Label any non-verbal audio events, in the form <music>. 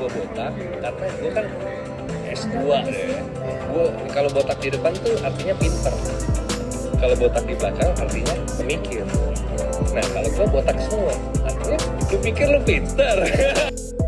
gue botak karena gue kan S2 deh gue kalau botak di depan tuh artinya pinter. Kalau botak di belakang artinya pemikir nah kalau gue botak semua artinya lu pikir lu pinter. <laughs>